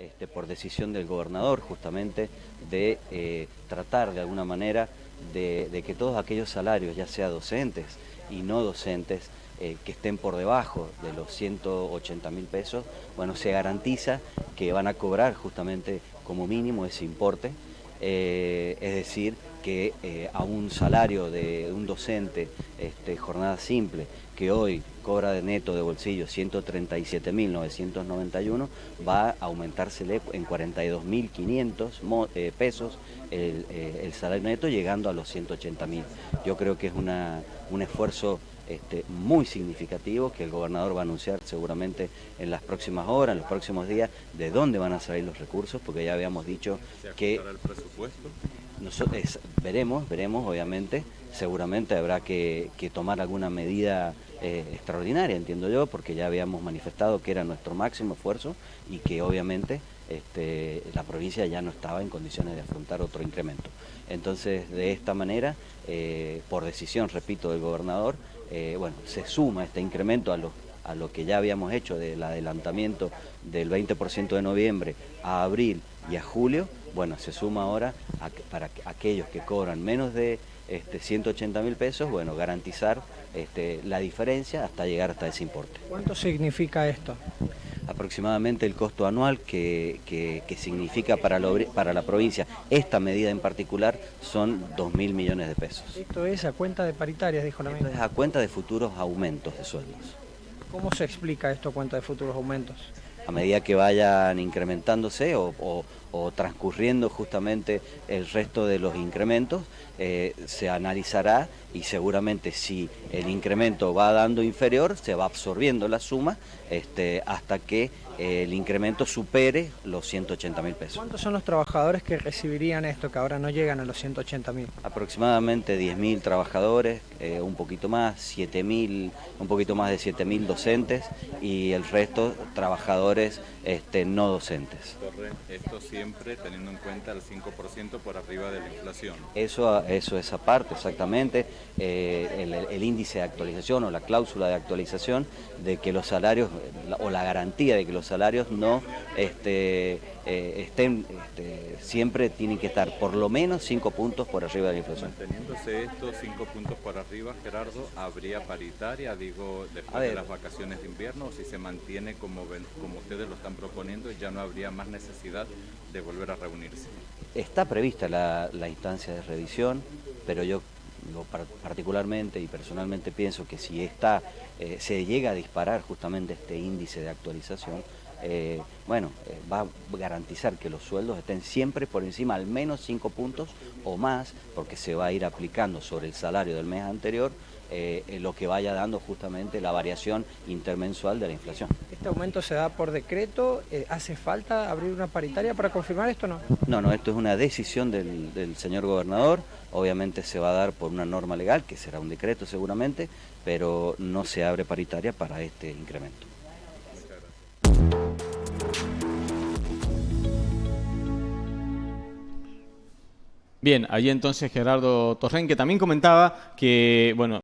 este, por decisión del gobernador justamente de eh, tratar de alguna manera de, que todos aquellos salarios, ya sea docentes y no docentes, eh, que estén por debajo de los 180 mil pesos, bueno, se garantiza que van a cobrar justamente como mínimo ese importe, eh, es decir, que eh, a un salario de un docente, este, jornada simple, que hoy cobra de neto de bolsillo 137.991, va a aumentársele en 42.500 eh, pesos el, el, salario neto, llegando a los 180.000. Yo creo que es una, un esfuerzo este, muy significativo que el gobernador va a anunciar seguramente en las próximas horas, en los próximos días, de dónde van a salir los recursos, porque ya habíamos dicho que... el presupuesto? Nosotros, veremos, veremos, obviamente, seguramente habrá que, tomar alguna medida eh, extraordinaria, entiendo yo, porque ya habíamos manifestado que era nuestro máximo esfuerzo y que obviamente este, la provincia ya no estaba en condiciones de afrontar otro incremento. Entonces, de esta manera, eh, por decisión, repito, del gobernador, eh, bueno, se suma este incremento a lo, a lo que ya habíamos hecho del adelantamiento del 20% de noviembre a abril y a julio, bueno, se suma ahora para aquellos que cobran menos de este, 180 mil pesos, bueno, garantizar este, la diferencia hasta llegar hasta ese importe. ¿Cuánto significa esto? aproximadamente el costo anual que, significa para, para la provincia esta medida en particular son 2 mil millones de pesos. Esto es a cuenta de paritarias, dijo la ministra. es a cuenta de futuros aumentos de sueldos. ¿Cómo se explica esto a cuenta de futuros aumentos? A medida que vayan incrementándose o, transcurriendo justamente el resto de los incrementos, eh, se analizará y seguramente si el incremento va dando inferior, se va absorbiendo la suma este, hasta que eh, el incremento supere los 180 mil pesos. ¿Cuántos son los trabajadores que recibirían esto, que ahora no llegan a los 180 mil? Aproximadamente 10 mil trabajadores, eh, un poquito más, 7 mil, un poquito más de 7 mil docentes y el resto trabajadores este, no docentes. Esto siempre teniendo en cuenta el 5% por arriba de la inflación. Eso, eso es aparte, exactamente. Eh, el, índice de actualización o la cláusula de actualización de que los salarios o la garantía de que los salarios no este, eh, estén, este, siempre tienen que estar por lo menos 5 puntos por arriba de la inflación. Manteniéndose estos 5 puntos por arriba, Gerardo, ¿habría paritaria, digo, después de las vacaciones de invierno o si se mantiene como, como ustedes lo están proponiendo ya no habría más necesidad de volver a reunirse? Está prevista la, instancia de revisión, pero yo particularmente y personalmente pienso que si está, eh, se llega a disparar justamente este índice de actualización, eh, bueno, eh, va a garantizar que los sueldos estén siempre por encima al menos 5 puntos o más, porque se va a ir aplicando sobre el salario del mes anterior lo que vaya dando justamente la variación intermensual de la inflación. ¿Este aumento se da por decreto? ¿Hace falta abrir una paritaria para confirmar esto o no? No, no, esto es una decisión del, del señor gobernador, obviamente se va a dar por una norma legal, que será un decreto seguramente, pero no se abre paritaria para este incremento. Bien, ahí entonces Gerardo Torren, que también comentaba que, bueno,